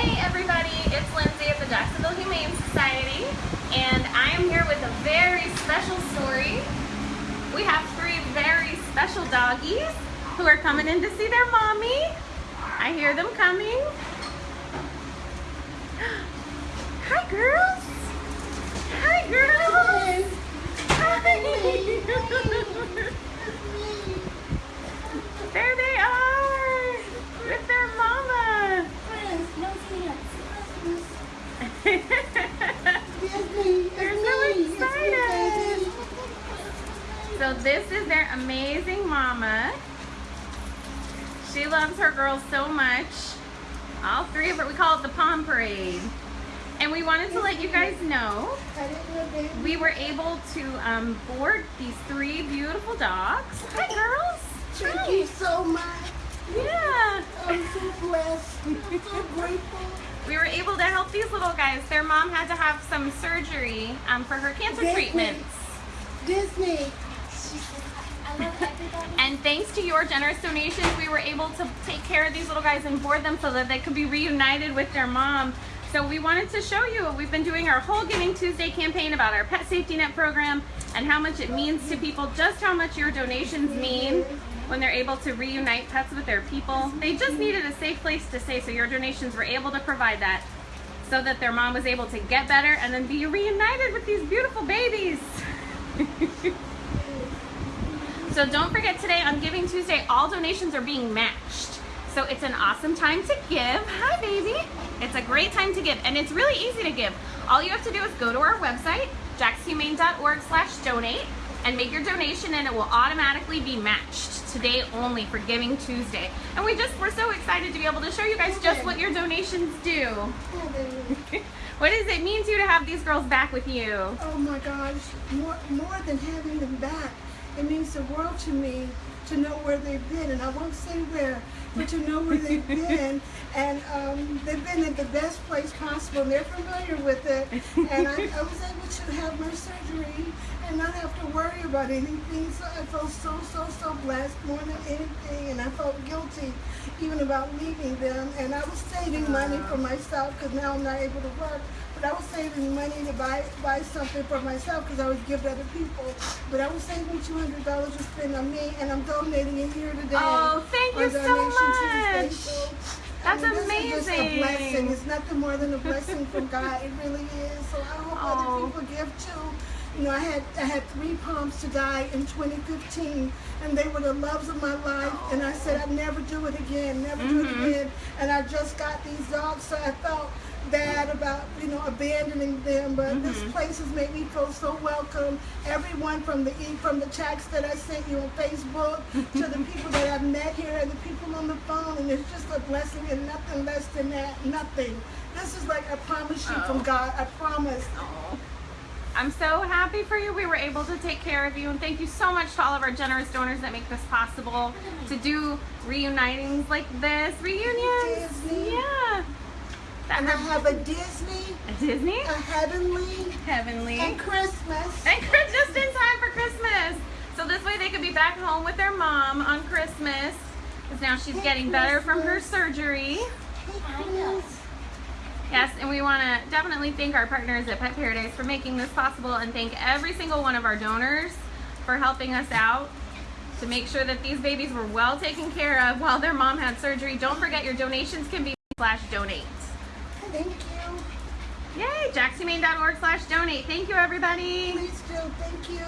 Hey everybody, it's Lindsay at the Jacksonville Humane Society and I am here with a very special story. We have three very special doggies who are coming in to see their mommy. I hear them coming. Hi girls! Hi girls! Hi! There they are! With their mama! They're so excited! So this is their amazing mama. She loves her girls so much. All three of her, we call it the Pom Parade. And we wanted to let you guys know we were able to um, board these three beautiful dogs. Hi girls! Thank you so much. Yeah. I'm so blessed. I'm so grateful. We were able to help these little guys. Their mom had to have some surgery um, for her cancer Disney. treatments. Disney. Thanks to your generous donations, we were able to take care of these little guys and board them so that they could be reunited with their mom. So we wanted to show you, we've been doing our whole Giving Tuesday campaign about our Pet Safety Net program and how much it means to people, just how much your donations mean when they're able to reunite pets with their people. They just needed a safe place to stay, so your donations were able to provide that so that their mom was able to get better and then be reunited with these beautiful babies. so don't forget today on Giving Tuesday, all donations are being matched. So it's an awesome time to give. Hi, baby. It's a great time to give, and it's really easy to give. All you have to do is go to our website, jaxhumane.org slash donate, and make your donation, and it will automatically be matched today only for Giving Tuesday. And we just, we're so excited to be able to show you guys just what your donations do. what does it mean to you to have these girls back with you? Oh my gosh, more, more than having them back, it means the world to me to know where they've been, and I won't say where, but to know where they've been, and um, they've been in the best place possible, and they're familiar with it, and I, I was able to have my surgery and not have to worry about anything, so I felt so, so, so blessed more than anything, and I felt guilty even about leaving them, and I was saving money for myself, because now I'm not able to work, but I was saving money to buy buy something for myself because I would give to other people. But I was saving two hundred dollars to spend on me, and I'm donating it here today. Oh, thank you so much. So, That's I mean, This is just a amazing. blessing. It's nothing more than a blessing from God. It really is. So I hope Oh. other people give too. You know, I had I had three Poms to die in 2015, and they were the loves of my life. And I said I'd never do it again, never do Mhm. it again. And I just got these dogs, so I felt bad about you know abandoning them. But this Mhm. place has made me feel so welcome. Everyone from the e- from the chats that I sent you on Facebook to the people that I've met here and the people on the phone, and it's just a blessing and nothing less than that. Nothing. This is like I promise you Oh. from God. I promise. Oh. I'm so happy for you. We were able to take care of you, and thank you so much to all of our generous donors that make this possible to do reunitings like this, reunions. Yeah. And I have a Disney, a Disney, a Heavenly, Heavenly, and Christmas. and just in time for Christmas. So this way they could be back home with their mom on Christmas, because now she's getting better from her surgery. Yes, and we want to definitely thank our partners at Pet Paradise for making this possible and thank every single one of our donors for helping us out to make sure that these babies were well taken care of while their mom had surgery. Don't forget your donations can be slash donate. Thank you. Yay, jaxhumane.org slash donate. Thank you everybody. Please do. Thank you.